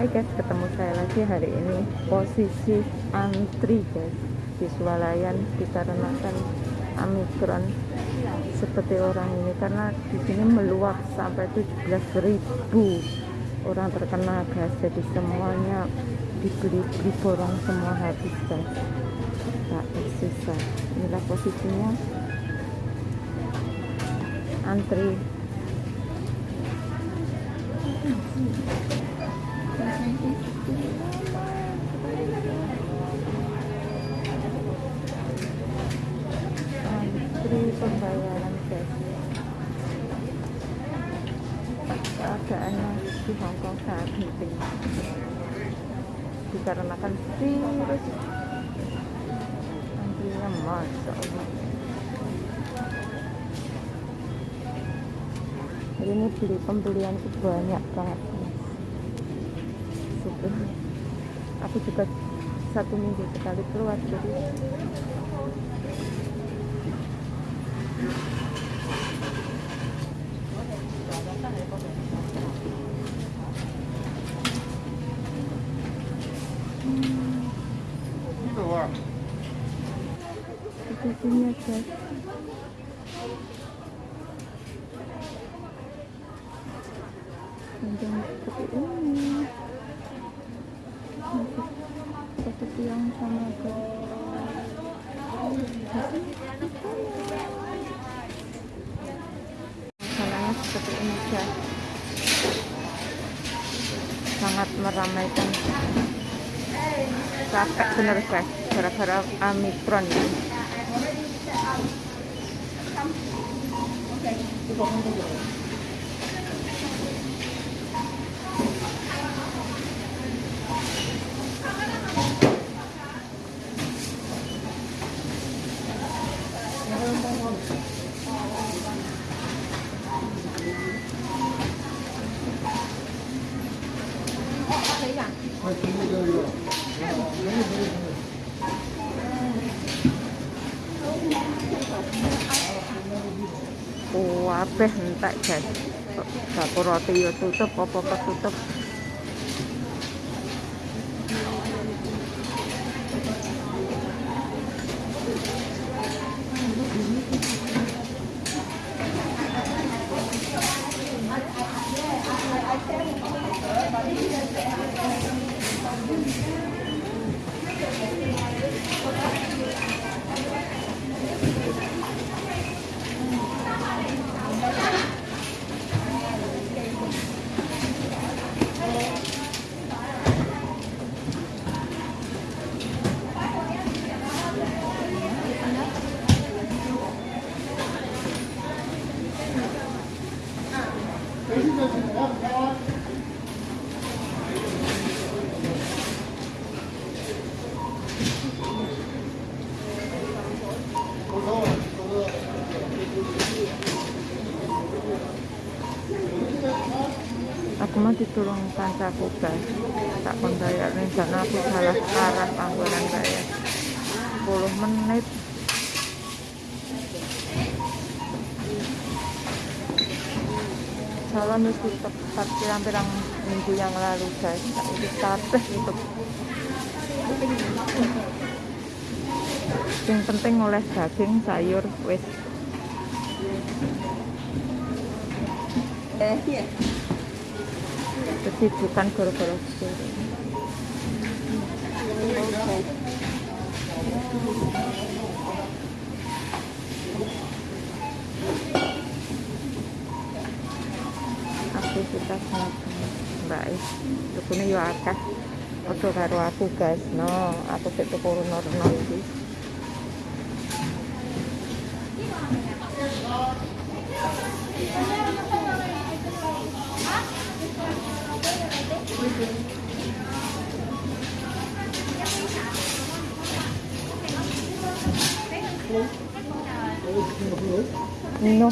Hai guys, ketemu saya lagi hari ini. Posisi antri guys. Di swalayan dikarenakan Omikron seperti orang ini karena di sini meluap sampai 17.000 orang terkena guys. Jadi semuanya dibeli beli borong semua habis guys. Tak tersisa. Inilah posisinya. Antri pembayaran guys keadaannya di Hongkong sangat penting dikarenakan virus. Antrinya masya Allah hari ini beli pembelianku banyak banget super aku juga satu minggu sekali keluar jadi posisinya guys panjang seperti ini masih posisi yang sama guys seperti ini guys sangat meramaikan. Capek bener guys. Gara-gara omikron ya Oh, apa entak jadi? Bapak roti ya tutup, apa ketutup? tutup? Aku mau ditolong kancaku guys tak pembayar rencana aku salah arah panggolan bayar 10 menit calon itu tepat pirang-pirang minggu yang lalu guys tak itu kabeh itu yang penting oleh daging sayur wis Eh, iya. kesibukan gara-gara sore. Oke. Aktivitas mbak tukune yo akeh. Padha karo aku guys. No aku sik tuku runo-runo iki. No.